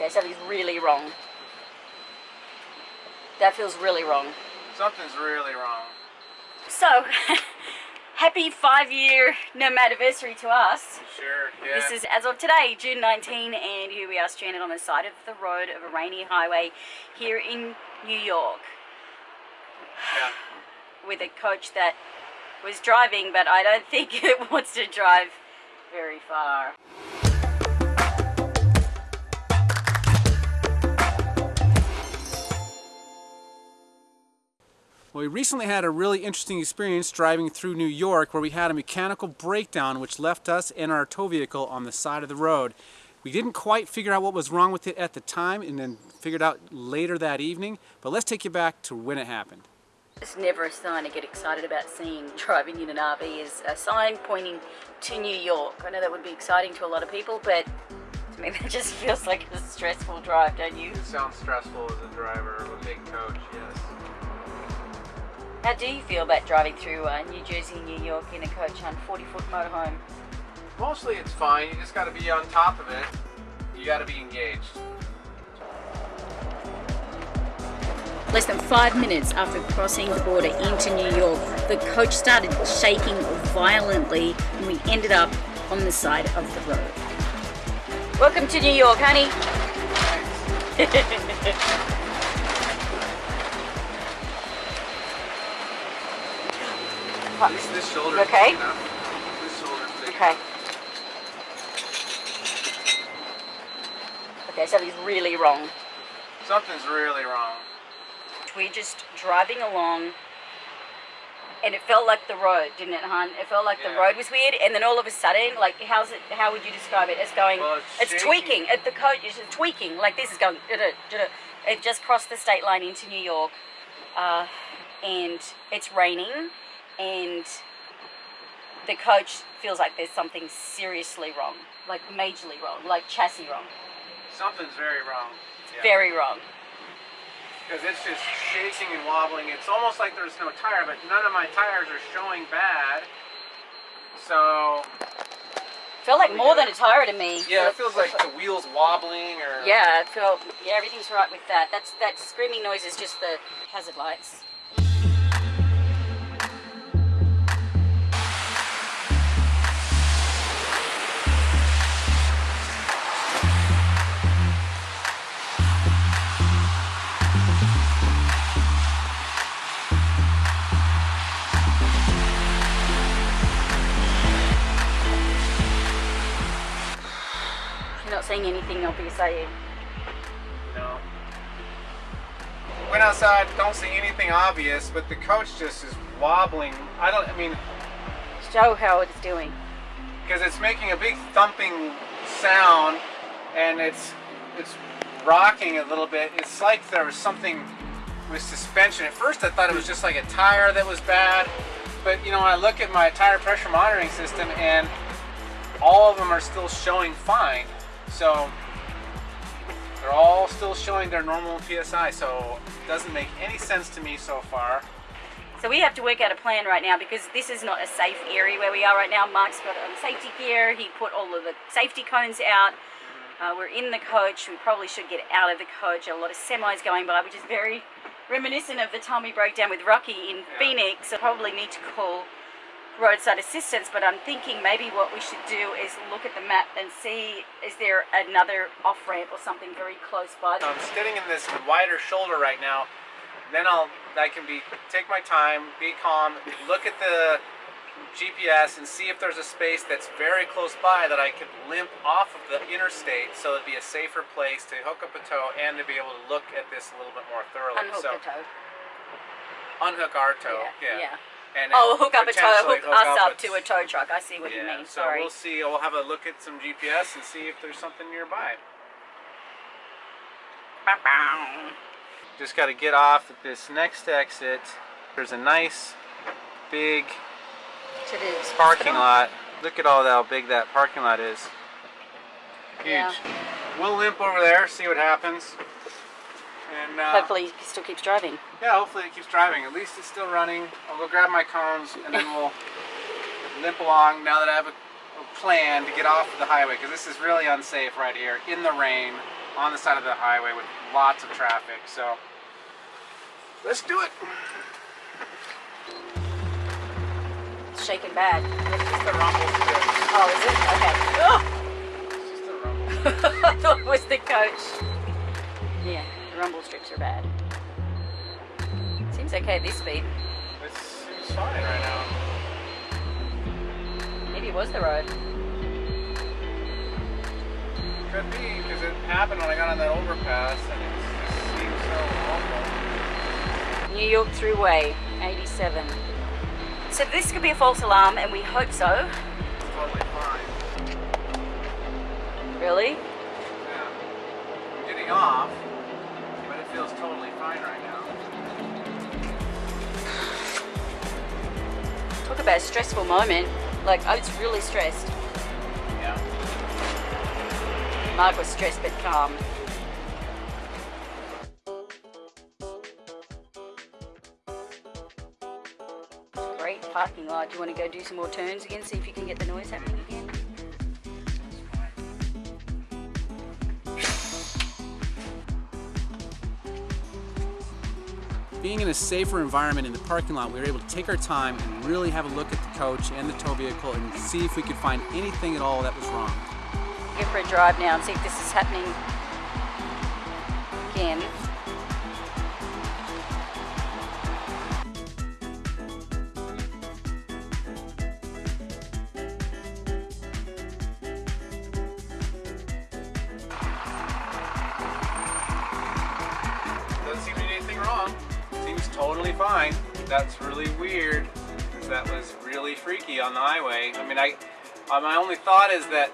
Okay, something's really wrong. That feels really wrong. Something's really wrong. So, happy five year anniversary to us. Sure, yeah. This is as of today, June 19, and here we are stranded on the side of the road of a rainy highway here in New York yeah. with a coach that was driving, but I don't think it wants to drive very far. Well, we recently had a really interesting experience driving through New York where we had a mechanical breakdown which left us and our tow vehicle on the side of the road. We didn't quite figure out what was wrong with it at the time and then figured out later that evening, but let's take you back to when it happened. It's never a sign to get excited about seeing driving in an RV is a sign pointing to New York. I know that would be exciting to a lot of people, but to me that just feels like a stressful drive, don't you? It sounds stressful as a driver of a big coach, yes. How do you feel about driving through uh, New Jersey, and New York in a coach on 40 foot motorhome? Mostly it's fine. You just got to be on top of it. You got to be engaged. Less than five minutes after crossing the border into New York, the coach started shaking violently and we ended up on the side of the road. Welcome to New York, honey. Least this shoulder. Okay. This Okay. Okay, something's really wrong. Something's really wrong. We're just driving along and it felt like the road, didn't it, hon? It felt like the road was weird, and then all of a sudden, like, how's it? How would you describe it? It's going, Well, it's, it's tweaking. At the coach is tweaking. Like this is going. It just crossed the state line into New York, uh, and it's raining, and the coach feels like there's something seriously wrong, like majorly wrong, like chassis wrong, Something's very wrong. Yeah. very wrong. Because it's just shaking and wobbling. It's almost like there's no tire, but none of my tires are showing bad. So, Felt like more than a tire to me. yeah, it feels like the wheel's wobbling or... Yeah, it felt. Yeah, everything's right with that. That's that screaming noise is just the hazard lights. Saying anything obvious? No. Went outside, don't see anything obvious, but the coach just is wobbling. I don't, I mean, Show how it's doing. because it's making a big thumping sound and it's it's rocking a little bit. It's like there was something with suspension. At first I thought it was just like a tire that was bad, but you know, I look at my tire pressure monitoring system and all of them are still showing fine. So they're all still showing their normal PSI, so it doesn't make any sense to me so far. So we have to work out a plan right now because this is not a safe area where we are right now. Mark's got on safety gear. He put all of the safety cones out. Uh, we're in the coach. We probably should get out of the coach. A lot of semis going by, which is very reminiscent of the time we broke down with Rocky in Phoenix. So probably need to call roadside assistance. But I'm thinking maybe what we should do is look at the map and see is there another off ramp or something very close by. I'm sitting in this wider shoulder right now. Then I'll I can be take my time, be calm, look at the GPS and see if there's a space that's very close by that I could limp off of the interstate so it'd be a safer place to hook up a tow and to be able to look at this a little bit more thoroughly. Unhook so the toe. unhook our tow. Yeah, Yeah. yeah. And Oh, hook up a tow, potentially hook us up a- to a tow truck. I see what you yeah, mean. so Sorry. we'll see. We'll have a look at some GPS and see if there's something nearby. Just got to get off at this next exit. There's a nice big parking lot. Look at all how big that parking lot is. Huge. Yeah. We'll limp over there, see what happens. And uh, Hopefully he still keeps driving. yeah, hopefully it keeps driving. At least it's still running. I'll go grab my cones and then we'll limp along now that I have a, a plan to get off the highway because this is really unsafe right here in the rain on the side of the highway with lots of traffic. So let's do it. It's shaking bad. It's just a rumble. Oh, is it? Okay. It's just a rumble. Oh, I thought it was the coach. Yeah, the rumble strips are bad. Seems okay at this speed. It seems fine right now. Maybe it was the road. Could be because it happened when I got on that overpass and it seems so awful. New York Thruway, 87. So this could be a false alarm, and we hope so. It's totally fine. Really? Yeah. I'm getting off, feels totally fine right now. Talk about a stressful moment. Like, I was really stressed. Yeah. Mark was stressed but calm. Great parking lot. Do you want to go do some more turns again? See if you can get the noise happening Being in a safer environment in the parking lot, we were able to take our time and really have a look at the coach and the tow vehicle and see if we could find anything at all that was wrong. Go for a drive now and see if this is happening again. Seems totally fine. That's really weird. That was really freaky on the highway. I mean, I, uh, my only thought is that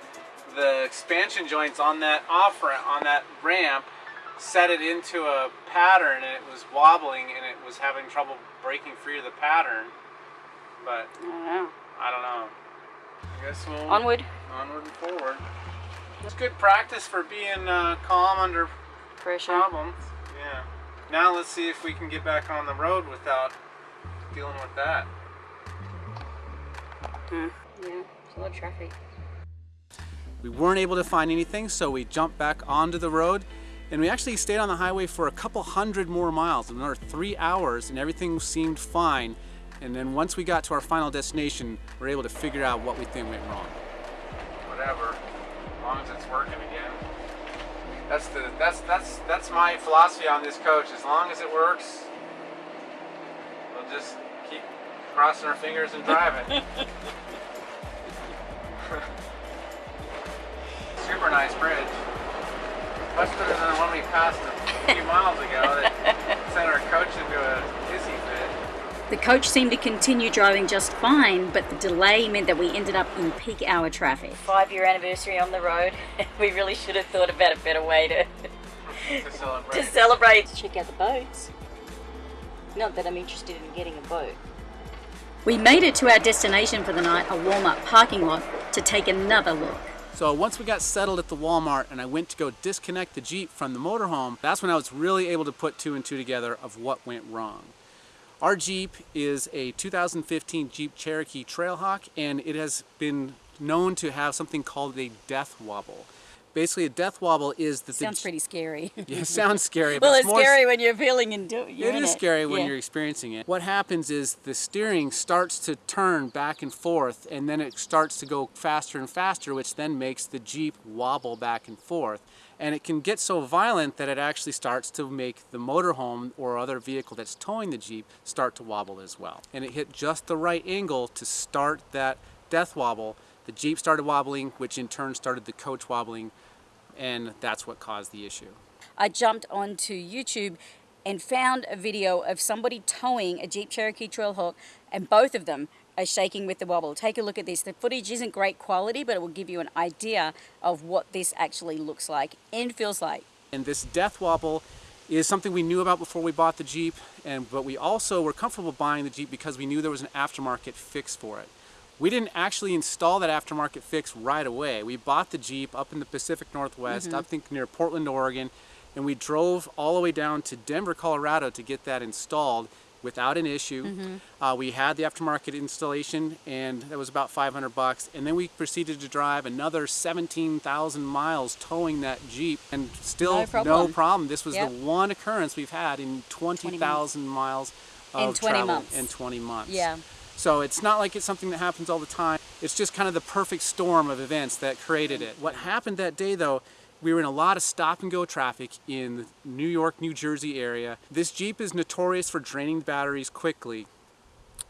the expansion joints on that off ramp, on that ramp, set it into a pattern and it was wobbling and it was having trouble breaking free of the pattern. But I don't know. I don't know. I guess we'll Onward. onward and forward. It's good practice for being uh, calm under Pressure. problems. Yeah. Now let's see if we can get back on the road without dealing with that. Hmm. Yeah, it's a lot of traffic. We weren't able to find anything, so we jumped back onto the road and we actually stayed on the highway for a couple hundred more miles, another three hours, and everything seemed fine. And then once we got to our final destination, we were able to figure out what we think went wrong. That's the that's that's that's my philosophy on this coach. As long as it works, we'll just keep crossing our fingers and driving. Super nice bridge. Much better than the one we passed a few miles ago that sent our coach into a. The coach seemed to continue driving just fine, but the delay meant that we ended up in peak hour traffic. Five year anniversary on the road. we really should have thought about a better way to, to celebrate. to celebrate. Check out the boats. Not that I'm interested in getting a boat. We made it to our destination for the night, a Walmart parking lot, to take another look. So once we got settled at the Walmart and I went to go disconnect the Jeep from the motorhome, that's when I was really able to put two and two together of what went wrong. Our Jeep is a 2015 Jeep Cherokee Trailhawk and it has been known to have something called a death wobble. Basically a death wobble is that Sounds pretty scary. yeah, it sounds scary, but well, it's scary when you're feeling and do you're it is scary when Yeah. you're experiencing it. What happens is the steering starts to turn back and forth and then it starts to go faster and faster which then makes the Jeep wobble back and forth. And it can get so violent that it actually starts to make the motorhome or other vehicle that's towing the Jeep start to wobble as well. And it hit just the right angle to start that death wobble. The Jeep started wobbling, which in turn started the coach wobbling, and that's what caused the issue. I jumped onto YouTube and found a video of somebody towing a Jeep Cherokee Trailhawk, and both of them shaking with the wobble. Take a look at this. The footage isn't great quality, but it will give you an idea of what this actually looks like and feels like. And this death wobble is something we knew about before we bought the Jeep, and but we also were comfortable buying the Jeep because we knew there was an aftermarket fix for it. We didn't actually install that aftermarket fix right away. We bought the Jeep up in the Pacific Northwest, mm-hmm. I think near Portland, Oregon, and we drove all the way down to Denver, Colorado to get that installed without an issue. Mm-hmm. Uh, we had the aftermarket installation, and that was about 500 bucks. And then we proceeded to drive another 17,000 miles towing that Jeep, and still No problem. problem. This was Yep. the one occurrence we've had in 20,000 miles of In 20 travel months. in 20 months. Yeah. So it's not like it's something that happens all the time. It's just kind of the perfect storm of events that created it. What happened that day though, we were in a lot of stop and go traffic in the New York, New Jersey area. This Jeep is notorious for draining batteries quickly.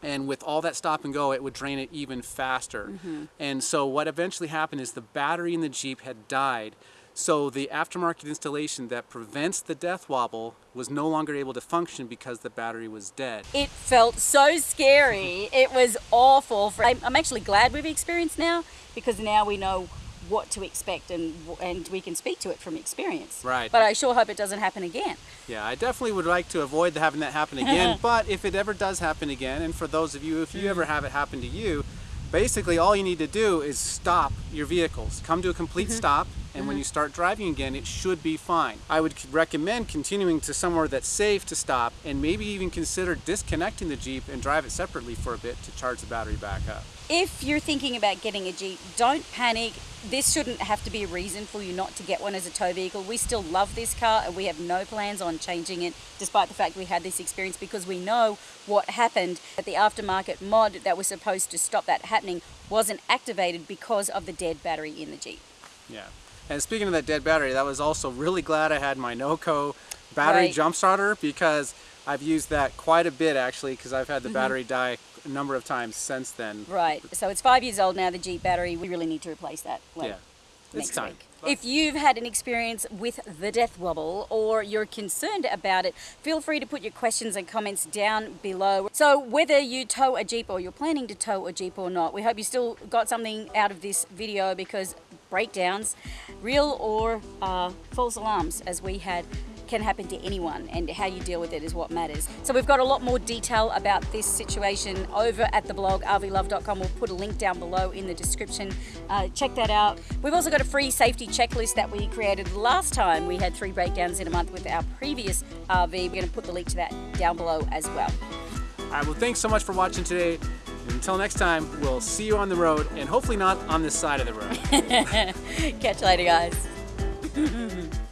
And with all that stop and go, it would drain it even faster. Mm-hmm. And so what eventually happened is the battery in the Jeep had died. So the aftermarket installation that prevents the death wobble was no longer able to function because the battery was dead. It felt so scary. It was awful. I'm I'm actually glad we've experienced now because now we know what to expect and and we can speak to it from experience. Right. But I sure hope it doesn't happen again. Yeah, I definitely would like to avoid having that happen again. but if it ever does happen again, and for those of you, if you ever mm. have it happen to you, basically all you need to do is stop your vehicles. Come to a complete mm-hmm. stop, and when mm-hmm. you start driving again, it should be fine. I would recommend continuing to somewhere that's safe to stop, and maybe even consider disconnecting the Jeep and drive it separately for a bit to charge the battery back up. If you're thinking about getting a Jeep, don't panic. This shouldn't have to be a reason for you not to get one as a tow vehicle. We still love this car and we have no plans on changing it despite the fact we had this experience because we know what happened. That the aftermarket mod that was supposed to stop that happening wasn't activated because of the dead battery in the Jeep. Yeah. And speaking of that dead battery, that was also really glad I had my NOCO battery Right. jump starter because I've used that quite a bit actually because I've had the mm-hmm. battery die a number of times since then. Right. So it's five years old now, the Jeep battery. We really need to replace that. like, Yeah. It's next time. week. If you've had an experience with the death wobble or you're concerned about it, feel free to put your questions and comments down below. So, whether you tow a Jeep or you're planning to tow a Jeep or not, we hope you still got something out of this video because breakdowns, real or uh, false alarms, as we had, can happen to anyone, and how you deal with it is what matters. So, we've got a lot more detail about this situation over at the blog rvlove.com. We'll put a link down below in the description. Uh, check that out. We've also got a free safety checklist that we created last time. We had three breakdowns in a month with our previous RV. We're going to put the link to that down below as well. All right, well, thanks so much for watching today. Until next time, we'll see you on the road and hopefully not on this side of the road. Catch you later, guys.